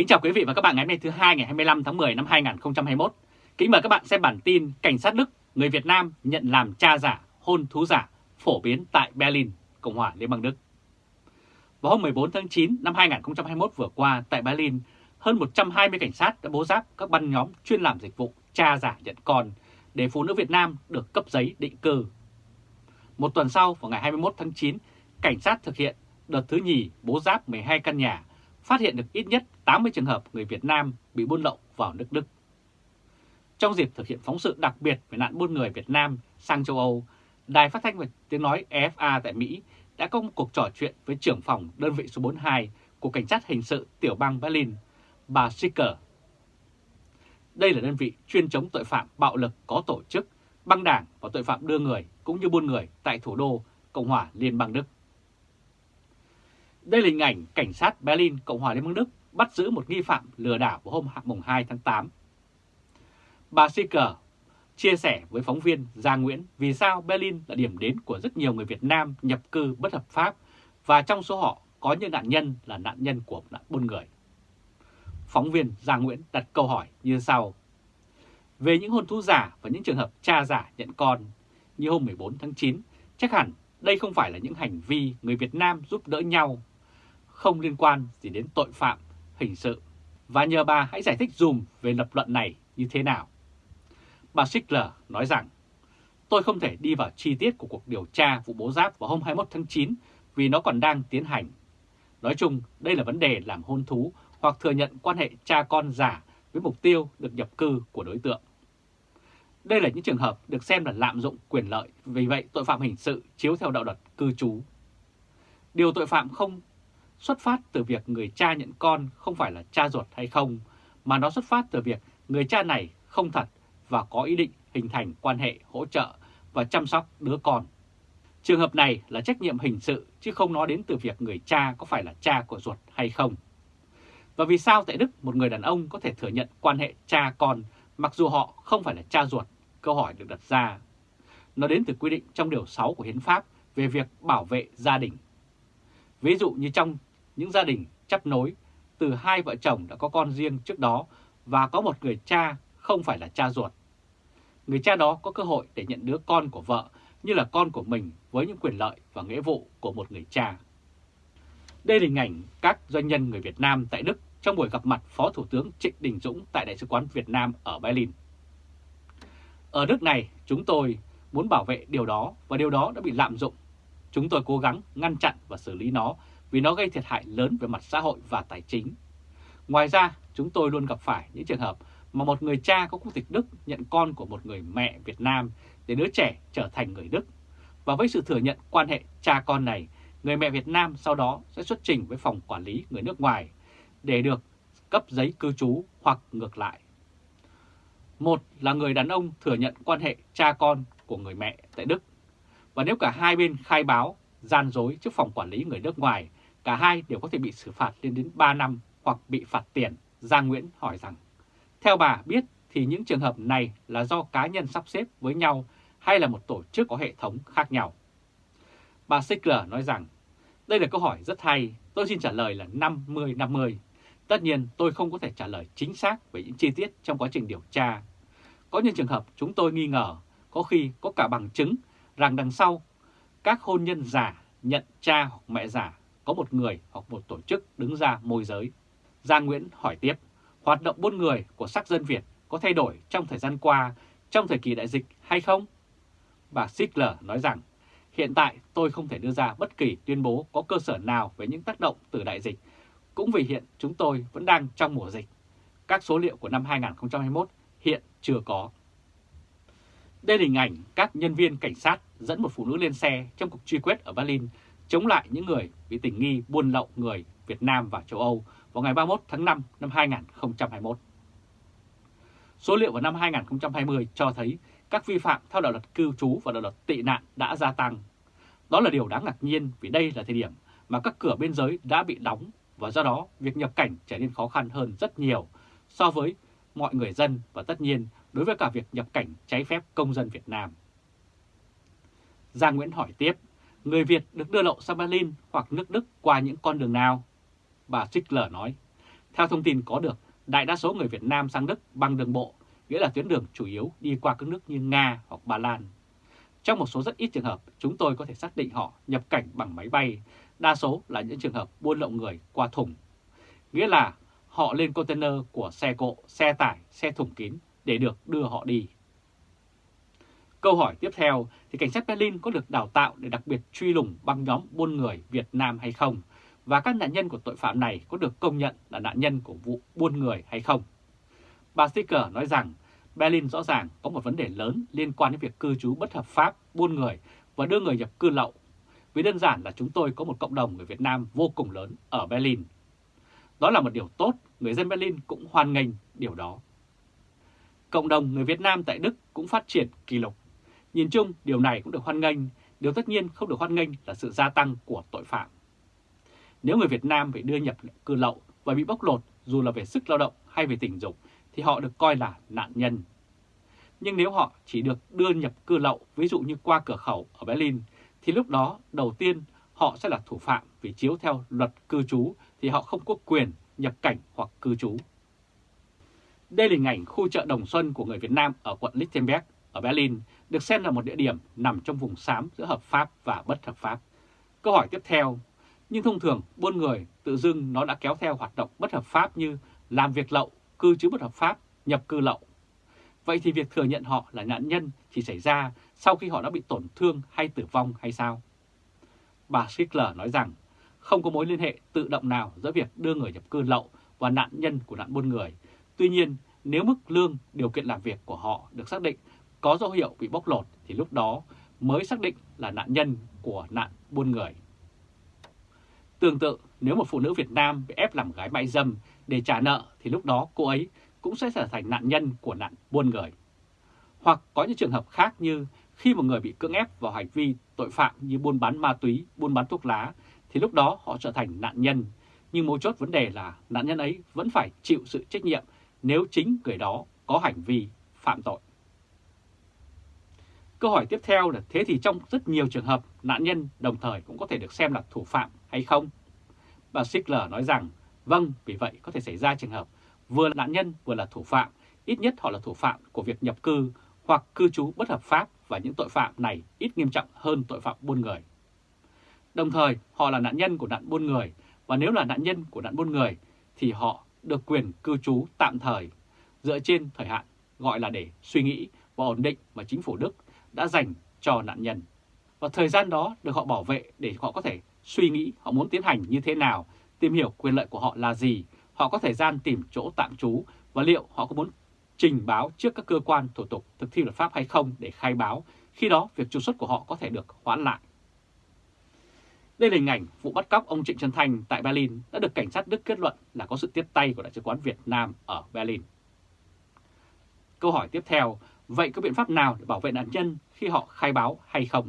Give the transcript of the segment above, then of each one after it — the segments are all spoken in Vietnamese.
Kính chào quý vị và các bạn ngày hôm nay thứ hai ngày 25 tháng 10 năm 2021. Kính mời các bạn xem bản tin Cảnh sát Đức, người Việt Nam nhận làm cha giả, hôn thú giả phổ biến tại Berlin, Cộng hòa Liên bang Đức. Vào hôm 14 tháng 9 năm 2021 vừa qua tại Berlin, hơn 120 cảnh sát đã bố giáp các băng nhóm chuyên làm dịch vụ cha giả nhận con để phụ nữ Việt Nam được cấp giấy định cư. Một tuần sau, vào ngày 21 tháng 9, cảnh sát thực hiện đợt thứ nhì bố giáp 12 căn nhà, phát hiện được ít nhất 80 trường hợp người Việt Nam bị buôn lậu vào nước Đức. Trong dịp thực hiện phóng sự đặc biệt về nạn buôn người Việt Nam sang châu Âu, Đài phát thanh và tiếng nói EFA tại Mỹ đã có một cuộc trò chuyện với trưởng phòng đơn vị số 42 của Cảnh sát Hình sự tiểu bang Berlin, bà Sicker. Đây là đơn vị chuyên chống tội phạm bạo lực có tổ chức, băng đảng và tội phạm đưa người cũng như buôn người tại thủ đô Cộng hòa Liên bang Đức. Đây là hình ảnh cảnh sát Berlin, Cộng hòa Liên bang Đức bắt giữ một nghi phạm lừa đảo vào hôm mùng 2 tháng 8. Bà Sicker chia sẻ với phóng viên Giang Nguyễn vì sao Berlin là điểm đến của rất nhiều người Việt Nam nhập cư bất hợp pháp và trong số họ có những nạn nhân là nạn nhân của nạn buôn người. Phóng viên Giang Nguyễn đặt câu hỏi như sau. Về những hôn thú giả và những trường hợp cha giả nhận con, như hôm 14 tháng 9, chắc hẳn đây không phải là những hành vi người Việt Nam giúp đỡ nhau, không liên quan gì đến tội phạm, hình sự. Và nhờ bà hãy giải thích dùm về lập luận này như thế nào. Bà Schickler nói rằng, tôi không thể đi vào chi tiết của cuộc điều tra vụ bố giáp vào hôm 21 tháng 9 vì nó còn đang tiến hành. Nói chung, đây là vấn đề làm hôn thú hoặc thừa nhận quan hệ cha con giả với mục tiêu được nhập cư của đối tượng. Đây là những trường hợp được xem là lạm dụng quyền lợi, vì vậy tội phạm hình sự chiếu theo đạo luật cư trú. Điều tội phạm không xuất phát từ việc người cha nhận con không phải là cha ruột hay không, mà nó xuất phát từ việc người cha này không thật và có ý định hình thành quan hệ hỗ trợ và chăm sóc đứa con. Trường hợp này là trách nhiệm hình sự chứ không nói đến từ việc người cha có phải là cha của ruột hay không. Và vì sao tại Đức một người đàn ông có thể thừa nhận quan hệ cha con mặc dù họ không phải là cha ruột? Câu hỏi được đặt ra. Nó đến từ quy định trong Điều 6 của Hiến pháp về việc bảo vệ gia đình. Ví dụ như trong những gia đình chấp nối từ hai vợ chồng đã có con riêng trước đó và có một người cha không phải là cha ruột. Người cha đó có cơ hội để nhận đứa con của vợ như là con của mình với những quyền lợi và nghĩa vụ của một người cha. Đây là hình ảnh các doanh nhân người Việt Nam tại Đức trong buổi gặp mặt Phó Thủ tướng Trịnh Đình Dũng tại Đại sứ quán Việt Nam ở Berlin. Ở nước này, chúng tôi muốn bảo vệ điều đó và điều đó đã bị lạm dụng. Chúng tôi cố gắng ngăn chặn và xử lý nó vì nó gây thiệt hại lớn về mặt xã hội và tài chính. Ngoài ra, chúng tôi luôn gặp phải những trường hợp mà một người cha có quốc tịch Đức nhận con của một người mẹ Việt Nam để đứa trẻ trở thành người Đức. Và với sự thừa nhận quan hệ cha con này, người mẹ Việt Nam sau đó sẽ xuất trình với phòng quản lý người nước ngoài để được cấp giấy cư trú hoặc ngược lại. Một là người đàn ông thừa nhận quan hệ cha con của người mẹ tại Đức. Và nếu cả hai bên khai báo, gian dối trước phòng quản lý người nước ngoài, cả hai đều có thể bị xử phạt lên đến 3 năm hoặc bị phạt tiền. Giang Nguyễn hỏi rằng, theo bà biết thì những trường hợp này là do cá nhân sắp xếp với nhau hay là một tổ chức có hệ thống khác nhau? Bà Sickler nói rằng, đây là câu hỏi rất hay, tôi xin trả lời là 50-50. Tất nhiên tôi không có thể trả lời chính xác về những chi tiết trong quá trình điều tra. Có những trường hợp chúng tôi nghi ngờ, có khi có cả bằng chứng rằng đằng sau các hôn nhân giả nhận cha hoặc mẹ giả có một người hoặc một tổ chức đứng ra môi giới. Giang Nguyễn hỏi tiếp, hoạt động buôn người của sắc dân Việt có thay đổi trong thời gian qua trong thời kỳ đại dịch hay không? Bà Sickler nói rằng, hiện tại tôi không thể đưa ra bất kỳ tuyên bố có cơ sở nào về những tác động từ đại dịch, cũng vì hiện chúng tôi vẫn đang trong mùa dịch. Các số liệu của năm 2021 hiện chưa có. Đây là hình ảnh các nhân viên cảnh sát dẫn một phụ nữ lên xe trong cuộc truy quét ở Berlin chống lại những người bị tình nghi buôn lậu người Việt Nam và châu Âu vào ngày 31 tháng 5 năm 2021. Số liệu vào năm 2020 cho thấy các vi phạm theo đạo luật cư trú và đạo luật tị nạn đã gia tăng. Đó là điều đáng ngạc nhiên vì đây là thời điểm mà các cửa biên giới đã bị đóng và do đó việc nhập cảnh trở nên khó khăn hơn rất nhiều so với mọi người dân và tất nhiên đối với cả việc nhập cảnh trái phép công dân Việt Nam. Giang Nguyễn hỏi tiếp, người Việt được đưa lậu sang Berlin hoặc nước Đức qua những con đường nào? Bà Strickler nói, Theo thông tin có được, đại đa số người Việt Nam sang Đức bằng đường bộ, nghĩa là tuyến đường chủ yếu đi qua các nước như Nga hoặc Ba Lan. Trong một số rất ít trường hợp, chúng tôi có thể xác định họ nhập cảnh bằng máy bay, đa số là những trường hợp buôn lậu người qua thùng. Nghĩa là họ lên container của xe cộ, xe tải, xe thùng kín để được đưa họ đi. Câu hỏi tiếp theo thì cảnh sát Berlin có được đào tạo để đặc biệt truy lùng băng nhóm buôn người Việt Nam hay không? Và các nạn nhân của tội phạm này có được công nhận là nạn nhân của vụ buôn người hay không? Bà Sticker nói rằng Berlin rõ ràng có một vấn đề lớn liên quan đến việc cư trú bất hợp pháp, buôn người và đưa người nhập cư lậu. Vì đơn giản là chúng tôi có một cộng đồng người Việt Nam vô cùng lớn ở Berlin. Đó là một điều tốt, người dân Berlin cũng hoan nghênh điều đó. Cộng đồng người Việt Nam tại Đức cũng phát triển kỷ lục. Nhìn chung, điều này cũng được hoan nghênh, điều tất nhiên không được hoan nghênh là sự gia tăng của tội phạm. Nếu người Việt Nam bị đưa nhập cư lậu và bị bóc lột dù là về sức lao động hay về tình dục thì họ được coi là nạn nhân. Nhưng nếu họ chỉ được đưa nhập cư lậu, ví dụ như qua cửa khẩu ở Berlin, thì lúc đó đầu tiên họ sẽ là thủ phạm vì chiếu theo luật cư trú thì họ không có quyền nhập cảnh hoặc cư trú. Đây là hình ảnh khu chợ Đồng Xuân của người Việt Nam ở quận Lichtenberg ở Berlin, được xem là một địa điểm nằm trong vùng xám giữa hợp pháp và bất hợp pháp. Câu hỏi tiếp theo, nhưng thông thường buôn người tự dưng nó đã kéo theo hoạt động bất hợp pháp như làm việc lậu, cư trú bất hợp pháp, nhập cư lậu. Vậy thì việc thừa nhận họ là nạn nhân chỉ xảy ra sau khi họ đã bị tổn thương hay tử vong hay sao? Bà Schickler nói rằng không có mối liên hệ tự động nào giữa việc đưa người nhập cư lậu và nạn nhân của nạn buôn người. Tuy nhiên, nếu mức lương, điều kiện làm việc của họ được xác định có dấu hiệu bị bóc lột thì lúc đó mới xác định là nạn nhân của nạn buôn người. Tương tự, nếu một phụ nữ Việt Nam bị ép làm gái mại dâm để trả nợ thì lúc đó cô ấy cũng sẽ trở thành nạn nhân của nạn buôn người. Hoặc có những trường hợp khác như khi một người bị cưỡng ép vào hành vi tội phạm như buôn bán ma túy, buôn bán thuốc lá, thì lúc đó họ trở thành nạn nhân. Nhưng mấu chốt vấn đề là nạn nhân ấy vẫn phải chịu sự trách nhiệm nếu chính người đó có hành vi phạm tội. Câu hỏi tiếp theo là thế thì trong rất nhiều trường hợp nạn nhân đồng thời cũng có thể được xem là thủ phạm hay không? Bà Sickler nói rằng vâng, vì vậy có thể xảy ra trường hợp vừa là nạn nhân vừa là thủ phạm, ít nhất họ là thủ phạm của việc nhập cư hoặc cư trú bất hợp pháp và những tội phạm này ít nghiêm trọng hơn tội phạm buôn người. Đồng thời, họ là nạn nhân của nạn buôn người và nếu là nạn nhân của nạn buôn người thì họ được quyền cư trú tạm thời dựa trên thời hạn gọi là để suy nghĩ và ổn định mà chính phủ Đức đã dành cho nạn nhân. Và thời gian đó được họ bảo vệ để họ có thể suy nghĩ họ muốn tiến hành như thế nào, tìm hiểu quyền lợi của họ là gì, họ có thời gian tìm chỗ tạm trú và liệu họ có muốn trình báo trước các cơ quan thủ tục thực thi luật pháp hay không để khai báo, khi đó việc trục xuất của họ có thể được hoãn lại. Đây là hình ảnh vụ bắt cóc ông Trịnh Trân Thanh tại Berlin đã được cảnh sát Đức kết luận là có sự tiếp tay của Đại sứ quán Việt Nam ở Berlin. Câu hỏi tiếp theo, vậy có biện pháp nào để bảo vệ nạn nhân khi họ khai báo hay không?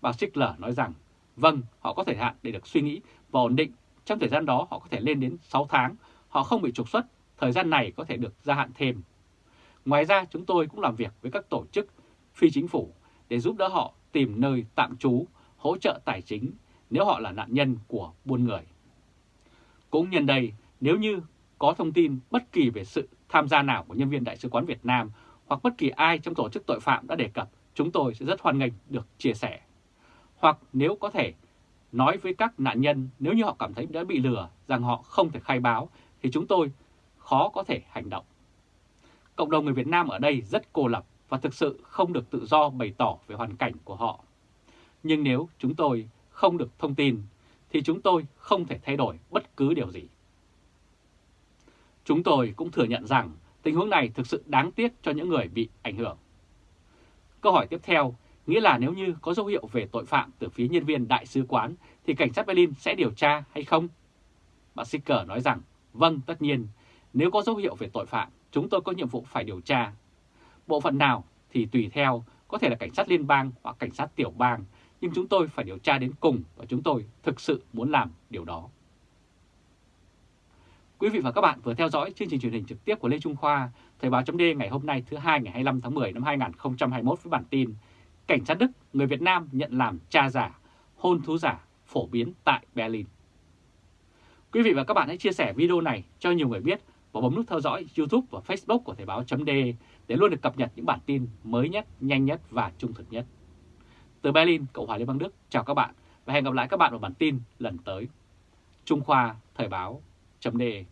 Bà Schickler nói rằng, vâng, họ có thời hạn để được suy nghĩ và ổn định. Trong thời gian đó họ có thể lên đến 6 tháng, họ không bị trục xuất, thời gian này có thể được gia hạn thêm. Ngoài ra chúng tôi cũng làm việc với các tổ chức phi chính phủ để giúp đỡ họ tìm nơi tạm trú, hỗ trợ tài chính nếu họ là nạn nhân của buôn người. Cũng nhân đây, nếu như có thông tin bất kỳ về sự tham gia nào của nhân viên Đại sứ quán Việt Nam hoặc bất kỳ ai trong tổ chức tội phạm đã đề cập, chúng tôi sẽ rất hoan nghênh được chia sẻ. Hoặc nếu có thể nói với các nạn nhân nếu như họ cảm thấy đã bị lừa rằng họ không thể khai báo thì chúng tôi khó có thể hành động. Cộng đồng người Việt Nam ở đây rất cô lập và thực sự không được tự do bày tỏ về hoàn cảnh của họ. Nhưng nếu chúng tôi không được thông tin thì chúng tôi không thể thay đổi bất cứ điều gì. Chúng tôi cũng thừa nhận rằng tình huống này thực sự đáng tiếc cho những người bị ảnh hưởng. Câu hỏi tiếp theo, nghĩa là nếu như có dấu hiệu về tội phạm từ phía nhân viên đại sứ quán thì cảnh sát Berlin sẽ điều tra hay không? Bà Sicker nói rằng, vâng tất nhiên, nếu có dấu hiệu về tội phạm, chúng tôi có nhiệm vụ phải điều tra. Bộ phận nào thì tùy theo, có thể là cảnh sát liên bang hoặc cảnh sát tiểu bang, nhưng chúng tôi phải điều tra đến cùng và chúng tôi thực sự muốn làm điều đó. Quý vị và các bạn vừa theo dõi chương trình truyền hình trực tiếp của Lê Trung Khoa, Thời báo chấm ngày hôm nay thứ hai ngày 25 tháng 10 năm 2021 với bản tin Cảnh sát Đức, người Việt Nam nhận làm cha giả, hôn thú giả phổ biến tại Berlin. Quý vị và các bạn hãy chia sẻ video này cho nhiều người biết và bấm nút theo dõi YouTube và Facebook của Thời báo .de để luôn được cập nhật những bản tin mới nhất, nhanh nhất và trung thực nhất. Từ Berlin, Cộng hòa Liên bang Đức, chào các bạn và hẹn gặp lại các bạn vào bản tin lần tới. Trung Khoa Thời báo .de